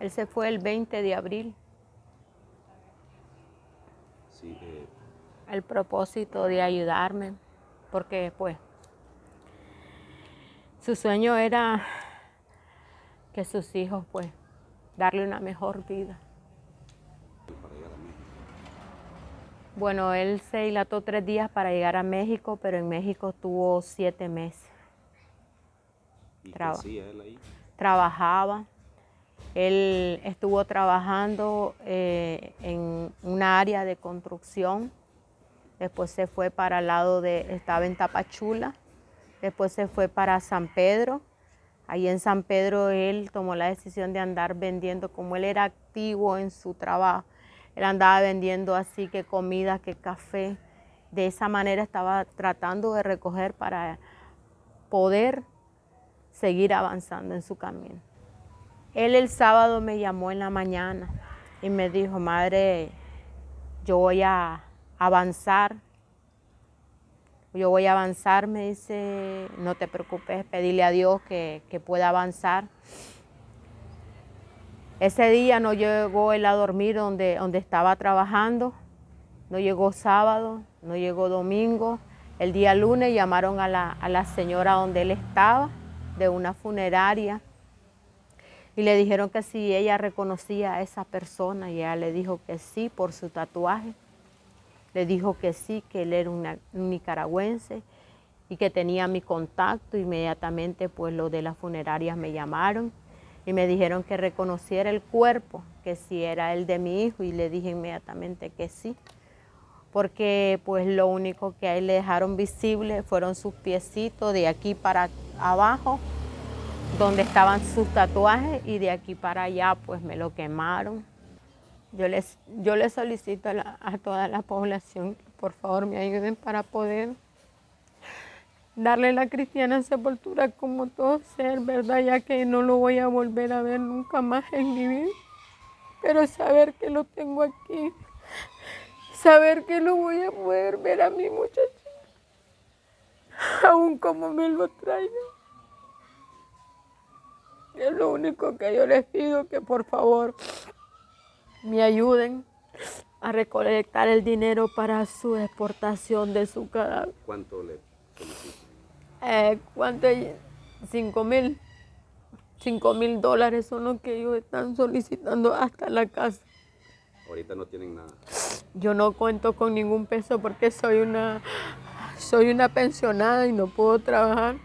Él se fue el 20 de abril. Sí, eh, El propósito de ayudarme, porque pues su sueño era que sus hijos pues darle una mejor vida. Bueno, él se dilató tres días para llegar a México, pero en México tuvo siete meses. ¿Y qué Traba- hacía él ahí? Trabajaba, él estuvo trabajando eh, en una área de construcción, después se fue para el lado de, estaba en Tapachula, después se fue para San Pedro, ahí en San Pedro él tomó la decisión de andar vendiendo, como él era activo en su trabajo, él andaba vendiendo así que comida, que café, de esa manera estaba tratando de recoger para poder seguir avanzando en su camino. Él el sábado me llamó en la mañana y me dijo, madre, yo voy a avanzar. Yo voy a avanzar, me dice, no te preocupes, pedirle a Dios que, que pueda avanzar. Ese día no llegó él a dormir donde, donde estaba trabajando, no llegó sábado, no llegó domingo. El día lunes llamaron a la, a la señora donde él estaba, de una funeraria, y le dijeron que si ella reconocía a esa persona, y ella le dijo que sí por su tatuaje. Le dijo que sí, que él era una- un nicaragüense y que tenía mi contacto. Inmediatamente, pues los de las funerarias me llamaron y me dijeron que reconociera el cuerpo, que si era el de mi hijo, y le dije inmediatamente que sí porque pues lo único que a él le dejaron visible fueron sus piecitos de aquí para abajo, donde estaban sus tatuajes, y de aquí para allá pues me lo quemaron. Yo les, yo les solicito a, toda la población que por favor me ayuden para poder darle la cristiana sepultura como todo ser, ¿verdad? Ya que no lo voy a volver a ver nunca más en mi vida. Pero saber que lo tengo aquí, saber que lo voy a poder ver a mi muchacho, aún como me lo traiga. Es lo único que yo les pido, que por favor me ayuden a recolectar el dinero para su exportación de su cadáver. ¿Cuánto le solicitan? Eh, ¿Cuánto? Cinco mil. Cinco mil dólares son los que ellos están solicitando hasta la casa. Ahorita no tienen nada. Yo no cuento con ningún peso porque soy una, soy una pensionada y no puedo trabajar.